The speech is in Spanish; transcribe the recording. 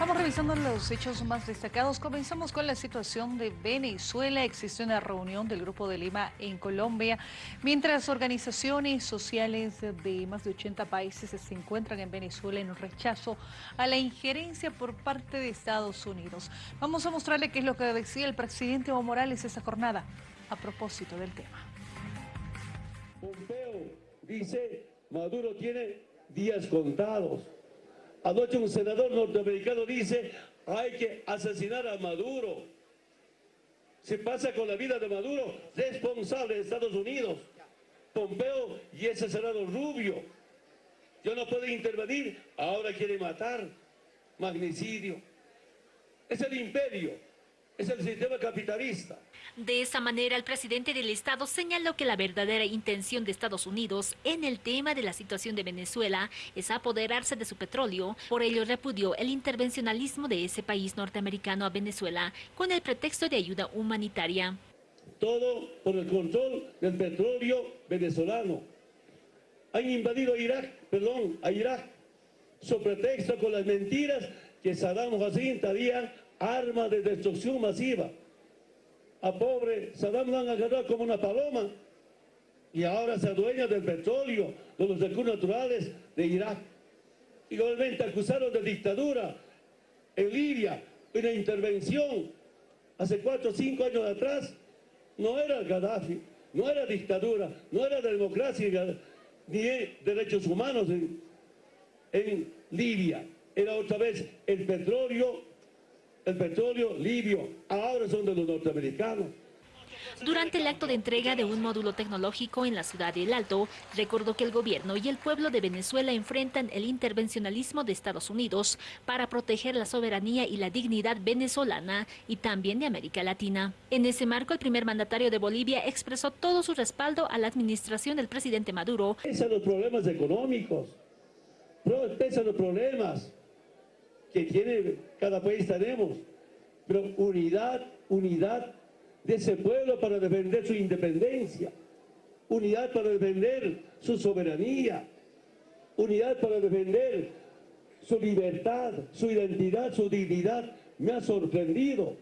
Estamos revisando los hechos más destacados. Comenzamos con la situación de Venezuela. Existe una reunión del Grupo de Lima en Colombia, mientras organizaciones sociales de más de 80 países se encuentran en Venezuela en rechazo a la injerencia por parte de Estados Unidos. Vamos a mostrarle qué es lo que decía el presidente Evo Morales esa jornada a propósito del tema. Pompeo dice, Maduro tiene días contados. Anoche un senador norteamericano dice, hay que asesinar a Maduro. Se pasa con la vida de Maduro, responsable de Estados Unidos. Pompeo y ese senador Rubio. Yo no puedo intervenir, ahora quiere matar. Magnicidio. Es el imperio es el sistema capitalista. De esa manera, el presidente del Estado señaló que la verdadera intención de Estados Unidos en el tema de la situación de Venezuela es apoderarse de su petróleo. Por ello, repudió el intervencionalismo de ese país norteamericano a Venezuela con el pretexto de ayuda humanitaria. Todo por el control del petróleo venezolano. Han invadido a Irak, perdón, a Irak, sobre pretexto con las mentiras que Saddam Hussein había arma de destrucción masiva. A pobre Saddam lo han agarrado como una paloma y ahora se adueña del petróleo, de los recursos naturales de Irak. Igualmente acusaron de dictadura en Libia, una intervención hace cuatro o cinco años atrás. No era Gaddafi, no era dictadura, no era democracia ni derechos humanos en, en Libia. Era otra vez el petróleo el petróleo libio, ahora son de los norteamericanos. Durante el acto de entrega de un módulo tecnológico en la ciudad de El Alto, recordó que el gobierno y el pueblo de Venezuela enfrentan el intervencionalismo de Estados Unidos para proteger la soberanía y la dignidad venezolana y también de América Latina. En ese marco, el primer mandatario de Bolivia expresó todo su respaldo a la administración del presidente Maduro. Pesan los problemas económicos, pesan los problemas que tiene cada país tenemos, pero unidad, unidad de ese pueblo para defender su independencia, unidad para defender su soberanía, unidad para defender su libertad, su identidad, su dignidad. Me ha sorprendido